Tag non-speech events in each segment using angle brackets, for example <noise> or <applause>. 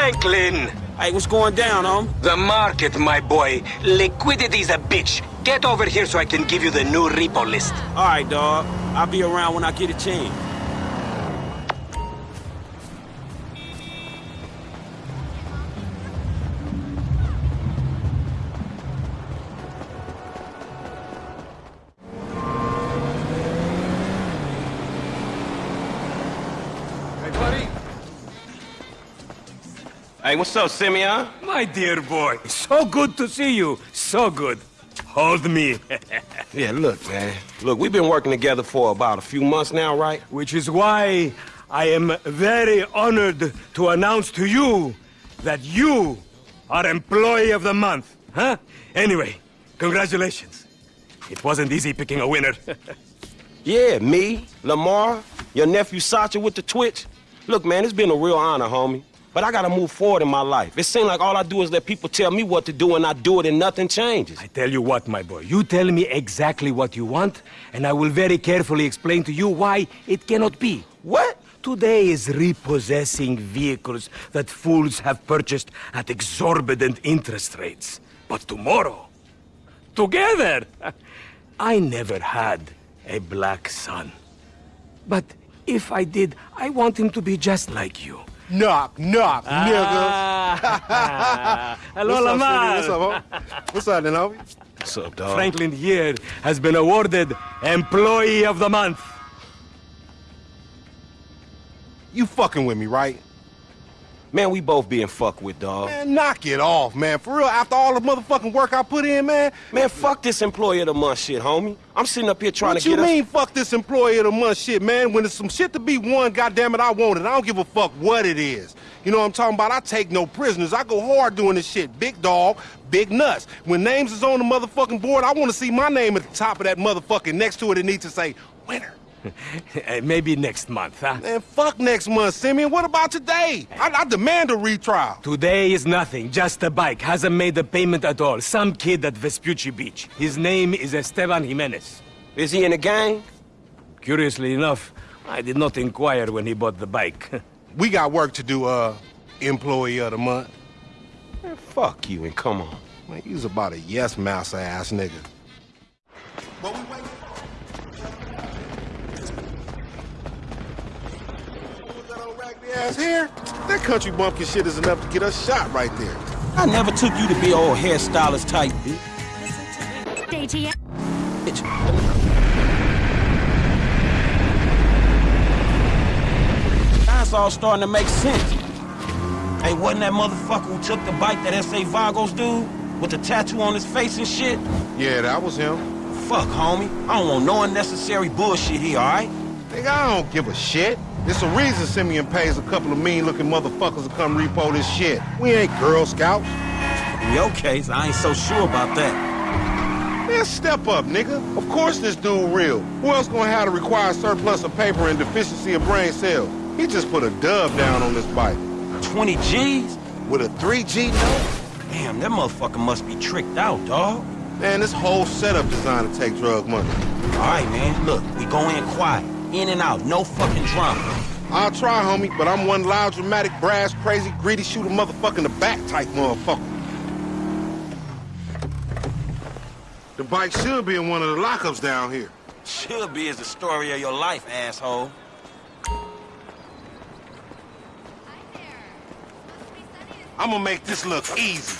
Franklin! Hey, what's going down, home? The market, my boy. Liquidity's a bitch. Get over here so I can give you the new repo list. All right, dog. I'll be around when I get a chance. Hey, what's up, Simeon? My dear boy, so good to see you. So good. Hold me. <laughs> Yeah, look, man. Look, we've been working together for about a few months now, right? Which is why I am very honored to announce to you that you are Employee of the Month. Huh? Anyway, congratulations. It wasn't easy picking a winner. <laughs> Yeah, me, Lamar, your nephew Sacha with the Twitch. Look, man, it's been a real honor, homie. But I gotta move forward in my life. It seems like all I do is let people tell me what to do and I do it and nothing changes. I tell you what, my boy, you tell me exactly what you want, and I will very carefully explain to you why it cannot be. What? Today is repossessing vehicles that fools have purchased at exorbitant interest rates. But tomorrow, together, <laughs> I never had a black son. But if I did, I want him to be just like you. Knock, knock, Ah. <laughs> Hello, Lamar. What's up, homie? What's up, then, homie? What's up, dog? Franklin here has been awarded Employee of the Month. You fucking with me, right? Man, we both being fucked with, dog. Man, knock it off, man. For real, after all the motherfucking work I put in, man. Man, fuck this employee of the month shit, homie. I'm sitting up here trying what to get What you mean, fuck this employee of the month shit, man? When there's some shit to be won, goddamn it, I want it. I don't give a fuck what it is. You know what I'm talking about? I take no prisoners. I go hard doing this shit. Big dog, big nuts. When names is on the motherfucking board, I want to see my name at the top of that motherfucking next to it. It needs to say winner. <laughs> Maybe next month, huh? Man, fuck next month, Simeon. What about today? I, I demand a retrial. Today is nothing, just a bike. Hasn't made a payment at all. Some kid at Vespucci Beach. His name is Esteban Jimenez. Is he in a gang? Curiously enough, I did not inquire when he bought the bike. <laughs> We got work to do, uh, employee of the month. Man, fuck you and come on. Man, he's about a yes mouse ass nigga. Ass here? That country bumpkin shit is enough to get us shot right there. I never took you to be old hairstylist type ATM. bitch. Now it's all starting to make sense. Hey, wasn't that motherfucker who took the bike that S.A. Vagos dude? With the tattoo on his face and shit? Yeah, that was him. Fuck, homie. I don't want no unnecessary bullshit here, alright? Nigga, I don't give a shit. It's a reason Simeon pays a couple of mean-looking motherfuckers to come repo this shit. We ain't Girl Scouts. In your case, I ain't so sure about that. Man, step up, nigga. Of course this dude real. Who else gonna have to require surplus of paper and deficiency of brain cells? He just put a dub down on this bike. 20 G's? With a 3G note? Damn, that motherfucker must be tricked out, dog. Man, this whole setup designed to take drug money. Alright, man, look, we go in quiet. In and out, no fucking drama. I'll try, homie, but I'm one loud, dramatic, brass, crazy, greedy, shoot a motherfucker in the back type motherfucker. The bike should be in one of the lockups down here. Should be is the story of your life, asshole. I'm gonna make this look easy.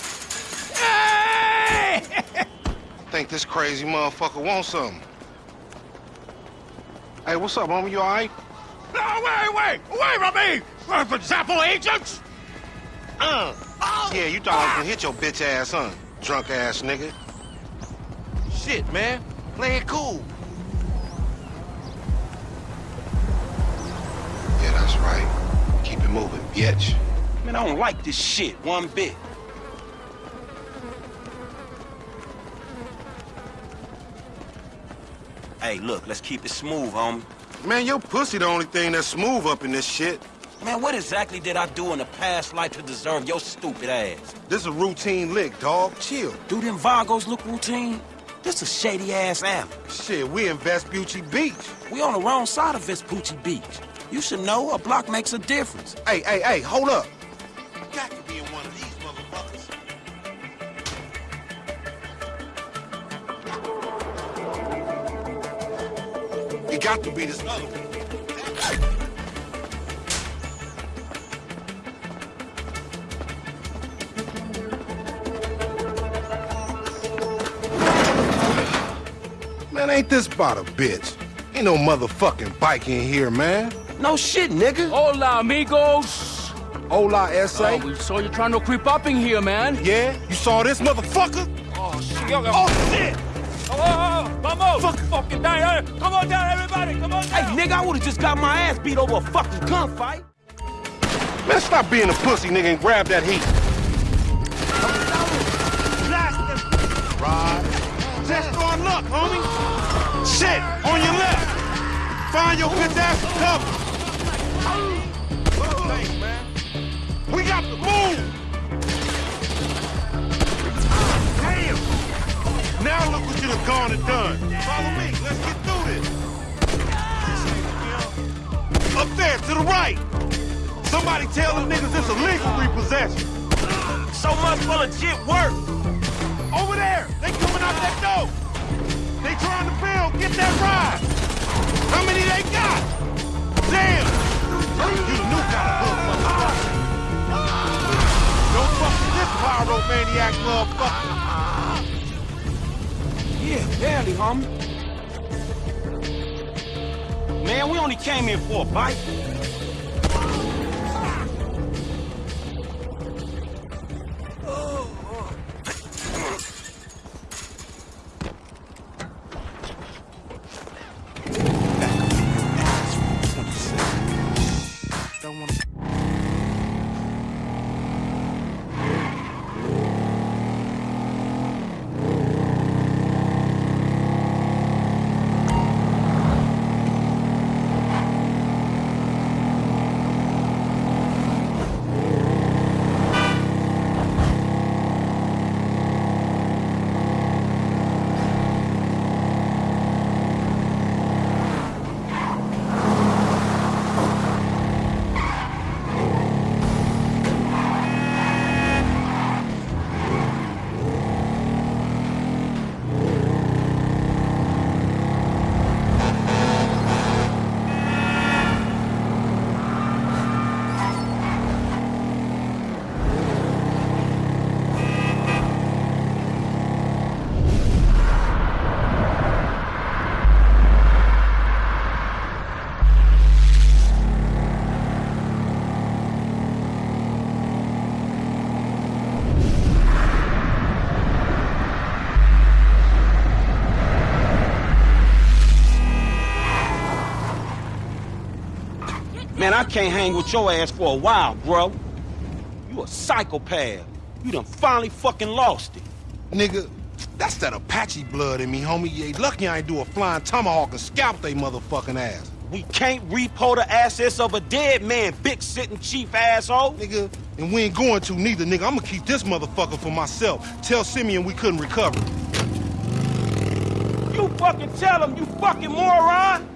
I <laughs> think this crazy motherfucker wants something. Hey, what's up, homie? You all right? No, wait, wait! Away from me! Uh, For example, agents! Uh. Yeah, you thought I was gonna hit your bitch ass, huh? Drunk ass nigga. Shit, man. Play it cool. Yeah, that's right. Keep it moving, bitch. Man, I don't like this shit one bit. Hey, look, let's keep it smooth, homie. Man, your pussy the only thing that's smooth up in this shit. Man, what exactly did I do in a past life to deserve your stupid ass? This a routine lick, dog. Chill. Do them Vagos look routine? This a shady-ass alley. Shit, we in Vespucci Beach. We on the wrong side of Vespucci Beach. You should know a block makes a difference. Hey, hey, hey, hold up. Got to be this other one. Man, ain't this about a bitch? Ain't no motherfucking bike in here, man. No shit, nigga. Hola, amigos. Hola, S.A. Oh, we saw you trying to creep up in here, man. Yeah? You saw this motherfucker? Oh, shit. Oh, Oh, shit! Oh, oh, oh, vamos! Fuck. Fucking down. Hey, Come on down, everybody. Come on Hey, nigga, I would've just got my ass beat over a fucking gunfight. Man, stop being a pussy, nigga, and grab that heat. Rod. Just on luck, homie. Shit, on your left. Find your bitch ass and cover. Thanks, man. We got to move. Gone and done. Follow me. Let's get through this. Up there, to the right. Somebody tell them niggas it's illegal repossession. So much for legit work. Over there, they coming out that door. They trying to build, get that ride. How many they got? Damn. You the new kind of motherfucker. Don't fuck with this pyromaniac motherfucker. Barely, homie. Man, we only came here for a bite. Man, I can't hang with your ass for a while, bro. You a psychopath. You done finally fucking lost it. Nigga, that's that Apache blood in me, homie. You ain't lucky I ain't do a flying tomahawk and scalp they motherfucking ass. We can't repo the assets of a dead man, big sitting chief asshole. Nigga, and we ain't going to neither, nigga. I'm gonna keep this motherfucker for myself. Tell Simeon we couldn't recover. You fucking tell him, you fucking moron.